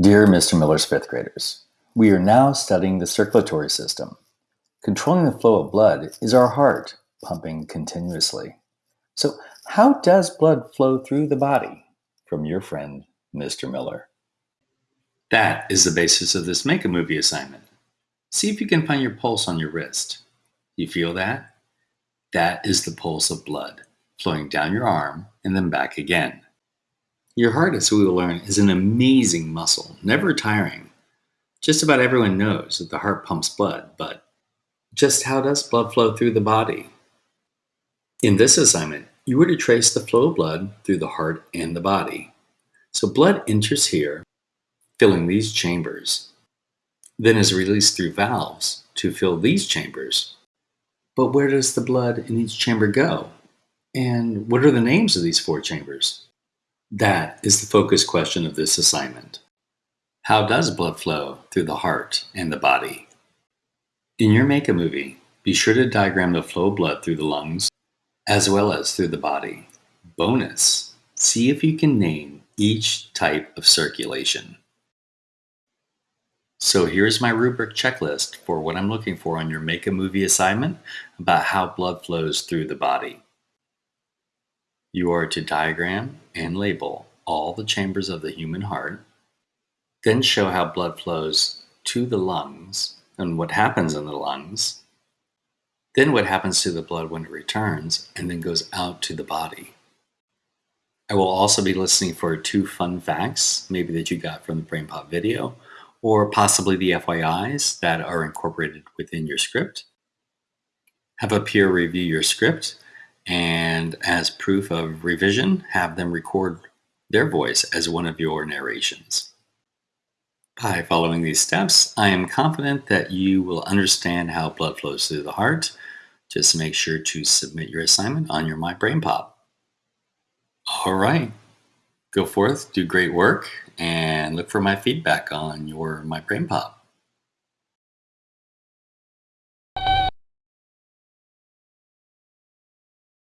Dear Mr. Miller's fifth graders, we are now studying the circulatory system. Controlling the flow of blood is our heart pumping continuously. So, how does blood flow through the body? From your friend, Mr. Miller. That is the basis of this Make a Movie assignment. See if you can find your pulse on your wrist. You feel that? That is the pulse of blood flowing down your arm and then back again. Your heart, as we will learn, is an amazing muscle, never tiring. Just about everyone knows that the heart pumps blood, but just how does blood flow through the body? In this assignment, you were to trace the flow of blood through the heart and the body. So blood enters here, filling these chambers, then is released through valves to fill these chambers. But where does the blood in each chamber go? And what are the names of these four chambers? That is the focus question of this assignment. How does blood flow through the heart and the body? In your Make a Movie, be sure to diagram the flow of blood through the lungs as well as through the body. Bonus, see if you can name each type of circulation. So here's my rubric checklist for what I'm looking for on your Make a Movie assignment about how blood flows through the body. You are to diagram and label all the chambers of the human heart, then show how blood flows to the lungs and what happens in the lungs, then what happens to the blood when it returns and then goes out to the body. I will also be listening for two fun facts, maybe that you got from the BrainPop video, or possibly the FYIs that are incorporated within your script. Have a peer review your script and as proof of revision, have them record their voice as one of your narrations. By following these steps, I am confident that you will understand how blood flows through the heart. Just make sure to submit your assignment on your My BrainPop. All right, go forth, do great work, and look for my feedback on your My BrainPop.